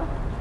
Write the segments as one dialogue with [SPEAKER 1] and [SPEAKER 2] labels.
[SPEAKER 1] ito.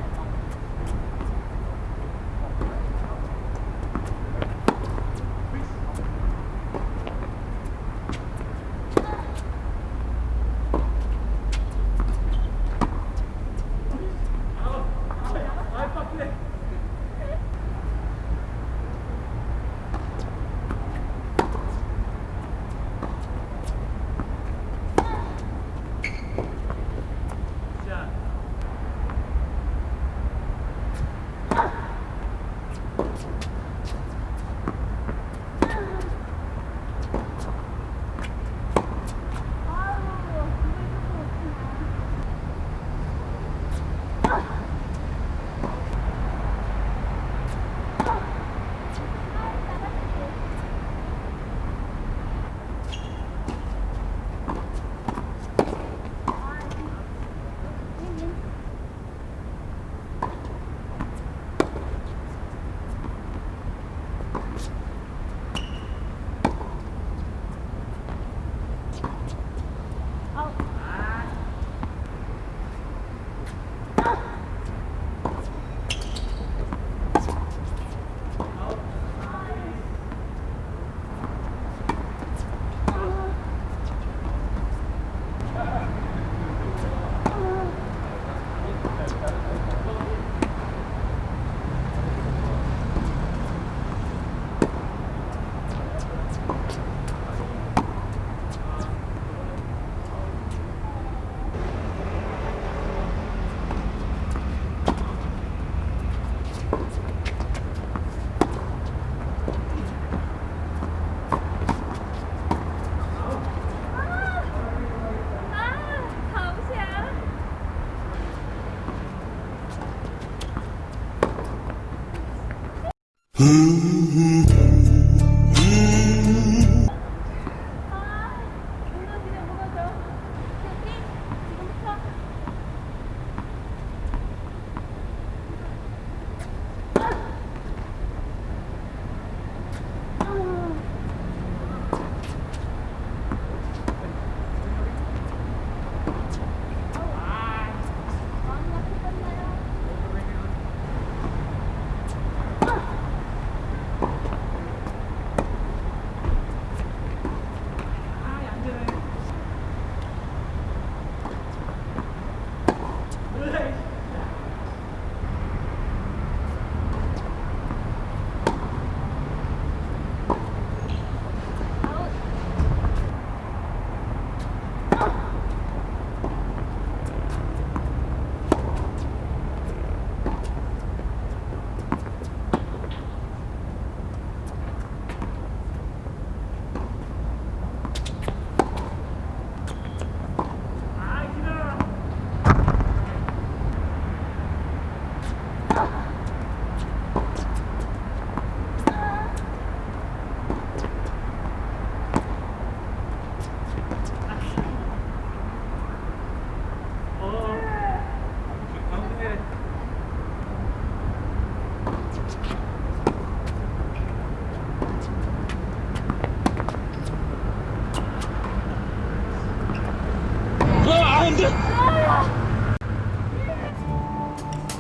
[SPEAKER 1] Mm-hmm.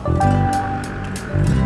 [SPEAKER 2] Thank you.